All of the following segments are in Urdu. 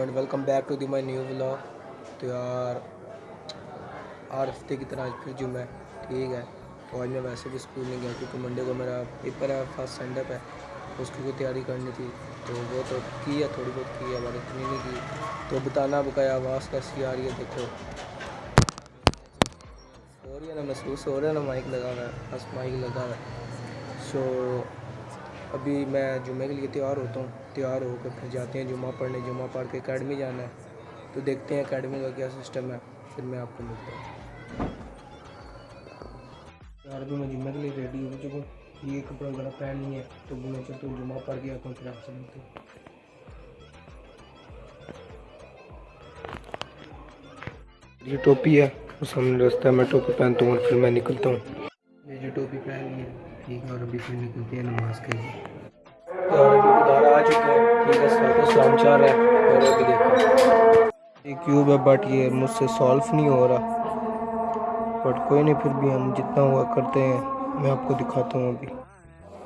And welcome back to the my new blog تو یار ہر ہفتے کی طرح آج پھر جمعہ ہے ٹھیک ہے تو آج میں ویسے بھی اسکول نہیں گیا کیونکہ منڈے کو میرا پیپر ہے فرسٹ سینڈ اپ ہے اس کی کوئی تیاری کرنی تھی تو وہ تو کی ہے تھوڑی بہت کی ہے بڑی اتنی نہیں کی تو بتانا بکایا آواز کیسی آ رہی ہے دیکھو ہو رہی ہے نا محسوس ہو رہا ہے نا مائک لگا ہوا ہے بس مائک لگا ہوا ہے سو ابھی میں جمعے کے لیے تیار ہوتا ہوں، تیار ہو کر پھر جاتے ہیں جمعہ پڑھنے، جمعہ پڑھ کے اکیڈمی جانا ہے۔ تو دیکھتے ہیں اکیڈمی کا کیا سسٹم ہے، پھر میں آپ کو ملتا ہوں۔ یار ابھی میں جمعہ کے لیے ریڈی ہو چکا ہوں۔ یہ کپڑا وغیرہ پہن نہیں ہے، تو میں چلتا ہوں جمعہ پڑھ کے آتا ہوں، پھر آپ سے ملتا ہوں یہ ٹوپی ہے، اس سامنے رستہ ہے میں ٹوپی پہنتا ہوں اور پھر میں نکلتا ہوں۔ یہ جو ٹوپی پہن لی ہے ٹھیک ہے اور ابھی پھر نکلتے ہیں، نماز کے لیے۔ اور ابھی ادارہ آ چکے ہیں ٹھیک ہے، سر کو سلام چاہ رہا ہے اور ابھی دیکھو۔ یہ کیوب ہے بٹ یہ مجھ سے سالو نہیں ہو رہا۔ بٹ کوئی نہیں، پھر بھی ہم جتنا ہوا کرتے ہیں، میں آپ کو دکھاتا ہوں ابھی۔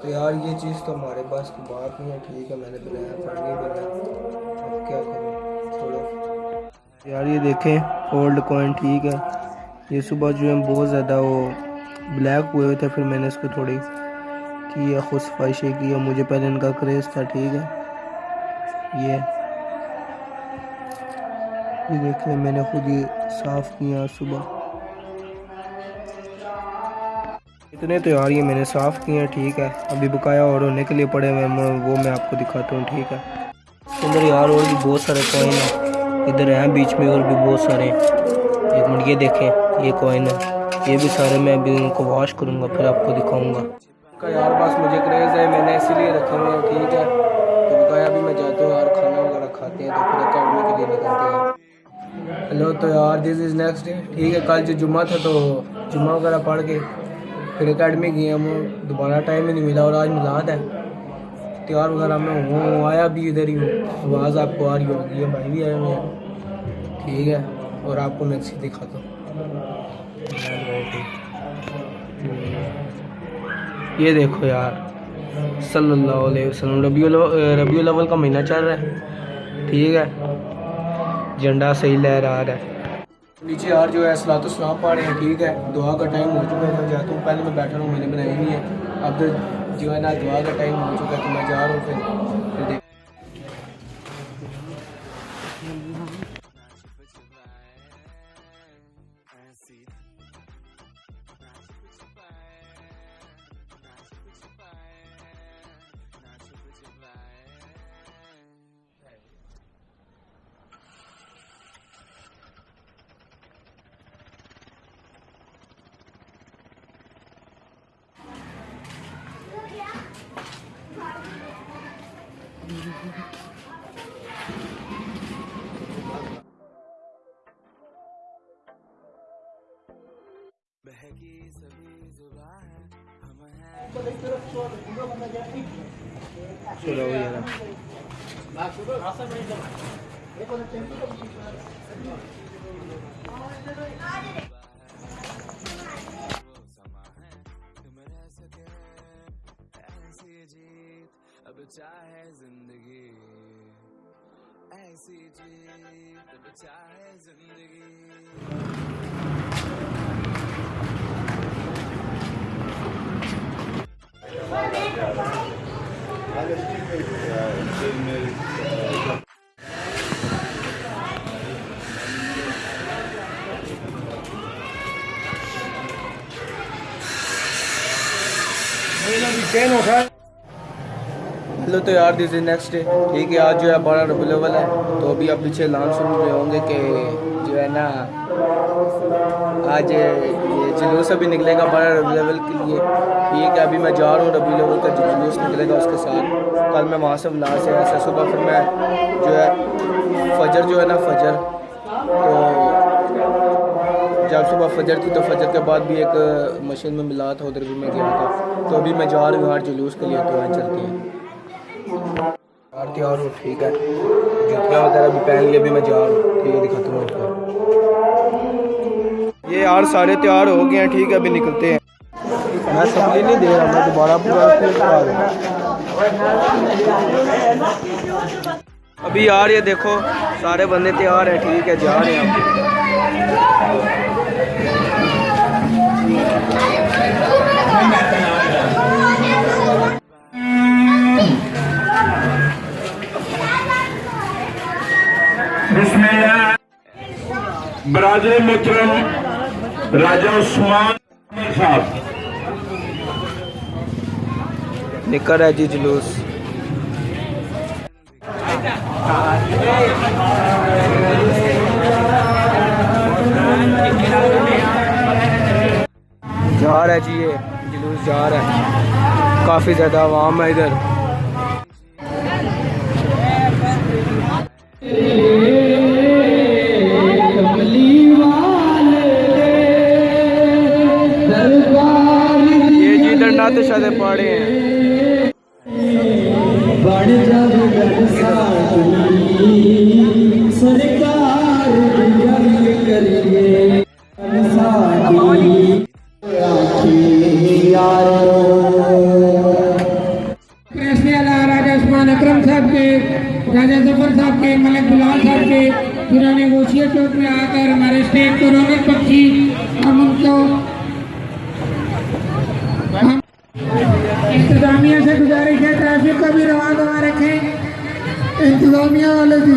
تو یار، یہ چیز تو ہمارے پاس کی بات نہیں ہے، ٹھیک ہے، میں نے بنایا پڑھ نہیں بنا اب کیا کروں؟ چھوڑو۔ یار، یہ دیکھیں اولڈ کوائن ٹھیک ہے۔ یہ صبح جو ہے، بہت زیادہ وہ بلیک ہوئے ہوئے تھے، پھر میں نے اس کو تھوڑی کی خود صفائشیں کی مجھے پہلے ان کا کریز تھا، ٹھیک ہے۔ یہ یہ دیکھیں، میں نے خود یہ صاف کیا صبح۔ اتنے تو یار، یہ میں نے صاف کیے ہیں ٹھیک ہے۔ ابھی بکایا اور ہونے کے لیے پڑے ہوئے وہ میں آپ کو دکھاتا ہوں، ٹھیک ہے۔ اس کے اندر یار، اور بھی بہت سارے کوائن ہیں۔ ادھر ہیں، بیچ میں اور بھی بہت سارے ایک منٹ، یہ دیکھیں، یہ کوائن ہے۔ یہ بھی سارے میں ابھی ان کو واش کروں گا، پھر آپ کو دکھاؤں گا۔ کا یار بس مجھے کریز ہے، میں نے اسی لیے رکھے ہوئے ہیں ٹھیک ہے۔ تو بتایا بھی میں جاتا ہوں، یار کھانا وغیرہ کھاتے ہیں، تو پھر اکیڈمی کے لیے نکلتے ہیں۔ ہلو تو یار دس از نیکسٹ ڈے ٹھیک ہے، کل جو جمعہ تھا تو جمعہ وغیرہ پڑھ کے پھر اکیڈمی گئے ہم، دوبارہ ٹائم ہی نہیں ملا اور آج ملاد ہے۔ تیار وغیرہ میں ہوں، آیا بھی ادھر ہی ہوں۔ آواز آپ کو آ رہی ہوگی، یہ بھائی بھی آئے ہوئے ہیں۔ ٹھیک ہے، اور آپ کو میں اچھی دکھاتا ہوں۔ یہ دیکھو یار، صلی اللہ علیہ وسلم، ربیع ربیع الاول کا مہینہ چل رہا ہے، ٹھیک ہے؟ جھنڈا صحیح لہرا رہا ہے۔ نیچے یار جو ہے سلاۃ السلام پڑھ رہے ہیں، ٹھیک ہے؟ دعا کا ٹائم ہو چکا ہے، میں جاتا ہوں۔ پہلے میں بیٹھا ہوں، میں نے بنائی نہیں ہے۔ اب جو ہے نا، دعا کا ٹائم ہو چکا ہے، تو میں جا رہا ہوں پھر۔ چلو یار اب چاہے ایسی جیت اب چاہے زندگی۔ ہلو تو یار دس از نیکسٹ ڈے ٹھیک ہے آج جو ہے بارہ ربی الاول ہے، تو ابھی آپ پیچھے لان سن رہے ہوں گے کہ جو ہے نا، آج یہ جلوس ابھی نکلے گا بارہ ربی الاول کے لیے۔ ٹھیک ہے ابھی میں جا رہا ہوں ربی الاول کا جو جلوس نکلے گا اس کے ساتھ۔ کل میں وہاں سے ولا سے ایسا صبح پھر میں جو ہے فجر جو ہے نا، فجر۔ تو جب صبح فجر تھی تو فجر کے بعد بھی ایک مشین میں ملا تھا ادھر بھی میں گیا تھا۔ تو ابھی میں جا رہا ہوں یار جلوس کے لیے، تو یہاں چلتے ہیں یار تیار ہوں ٹھیک ہے جوتیاں وغیرہ بھی پہن لیے ابھی میں جا رہا ہوں ٹھیک ہے دکھاتا ہوں آپ کو یہ یار سارے تیار ہو گئے ہیں ٹھیک ہے ابھی نکلتے ہیں میں سپلی نہیں دے رہا میں دوبارہ پورا رہا ہوں ابھی یار یہ دیکھو سارے بندے تیار ہیں ٹھیک ہے جا رہے ہیں برادر مکرم راجہ عثمان صاحب۔ نکر ہے جی جلوس۔ جا رہا ہے جی یہ، جلوس جا رہا ہے۔ کافی زیادہ عوام ہے ادھر۔ راجہ عثمان اکرم صاحب کے راجہ ظفر صاحب کے ملک بلال صاحب کے پرانے گوشیا چوک میں آ کر ہمارے اسٹیٹ کو رونق بخشی ہم ان کو انتظامیہ سے گزارش ہے ٹریفک کا بھی رواں دوا رکھیں انتظامیہ والے بھی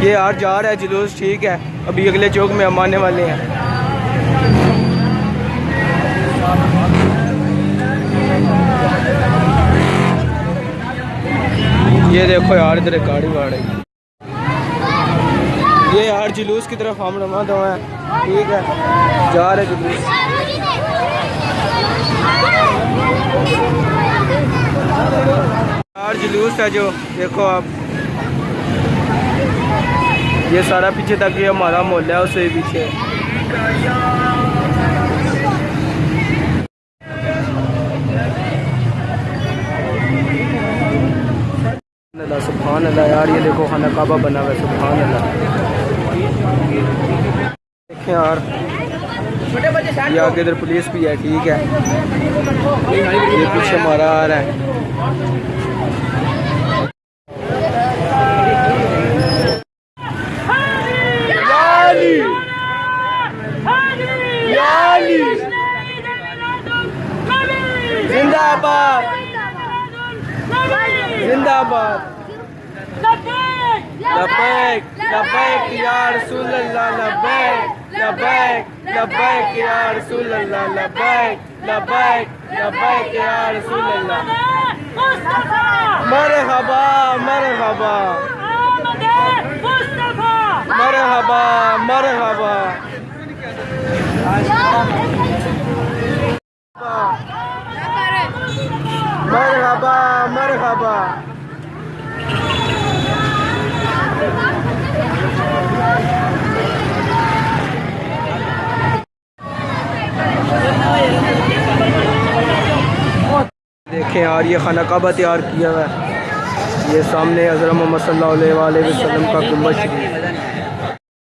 یہ یار جا رہا ہے، جلوس ٹھیک ہے۔ ابھی اگلے چوک میں ہم آنے والے ہیں۔ یہ دیکھو یار، ادھر گاڑی واڑ ہے۔ یہ یار، جلوس کی طرف ہم رواں دو ہیں۔ ٹھیک ہے۔ جا رہے جلوس۔ ہاں۔ یار جلوس ہے جو، دیکھو آپ۔ یہ سارا پیچھے تک یہ ہمارا محلہ ہے، اس سے پیچھے۔ اللہ، سبحان اللہ یار، یہ دیکھو خانہ کعبہ بنا ہوا ہے، سبحان اللہ۔ دیکھیں یار۔ یہ آگے ادھر پولیس بھی ہے ٹھیک ہے۔ یہ پیچھے ہمارا آ رہا ہے یالی یالی زندہ آباد۔ زندہ آباد۔ لبیک لبیک یا رسول اللہ، لبیک لبیک لبیک یا رسول اللہ، لبیک لبیک لبیک یا رسول اللہ۔ مرحبا مرحبا۔ مرحبا مرحبا۔ مرحبا مرحبا دیکھیں یار، یہ خانہ کعبہ تیار کیا ہوا ہے۔ یہ سامنے حضرت محمد صلی اللہ علیہ وسلم کا گنبد شریف۔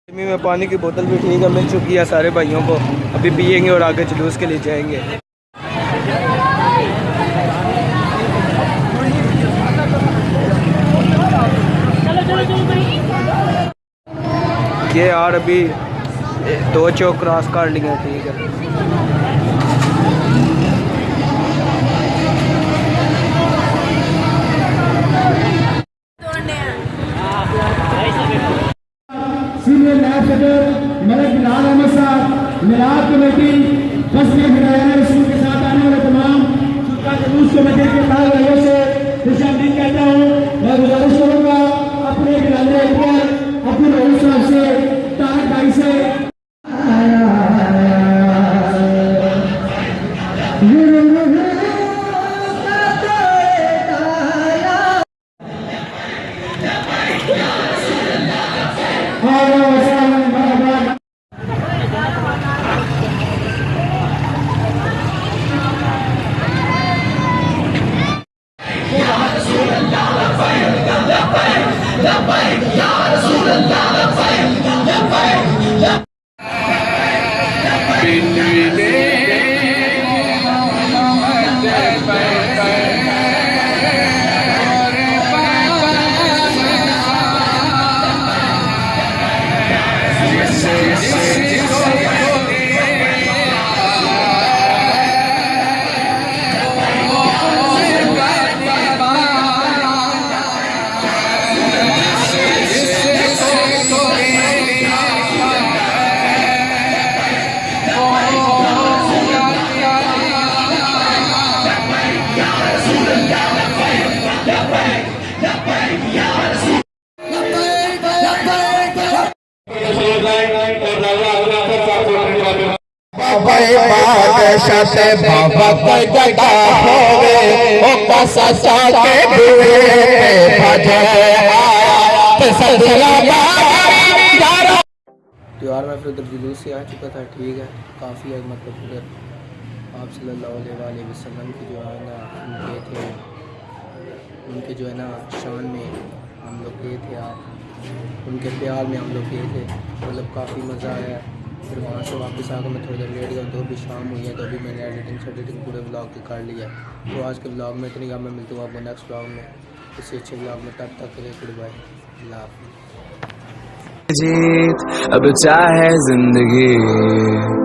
گرمی میں پانی کی بوتل بھی ٹھیک ہے مل چکی ہے، سارے بھائیوں کو۔ ابھی پئیں گے اور آگے جلوس کے لیے جائیں گے۔ یہ یار ابھی دو چوک کراس کر لیے ٹھیک ہے میلاد کمیٹی دس میں ہدایات رسول کے ساتھ آنے والے تمام شرکا جلوس کمیٹی کے تال بھائیوں سے سے بابا پھر گڑا ہوئے او ساکے ادھر جلوس سے آ چکا تھا، ٹھیک ہے، کافی ہے مطلب ادھر آپ صلی اللہ علیہ وآلہ وسلم کی جو ہے نا ہم گئے تھے، ان کے جو ہے نا شان میں ہم لوگ گئے تھے، آپ ان کے پیار میں ہم لوگ گئے تھے۔ مطلب کافی مزہ آیا۔ پھر وہاں سے واپس آ کے میں تھوڑی دیر لیٹ گیا تو ابھی شام ہوئی ہے تو ابھی میں نے ایڈیٹنگ سے پورے بلاگ کی کر لیا ہے تو آج کے بلاگ میں اتنی کام میں ملتا ہوں آپ کو نیکسٹ بلاگ میں اسی اچھے بلاگ میں تب تک کے گڈ بائی اللہ حافظ۔ جیت، اب چاہے زندگی۔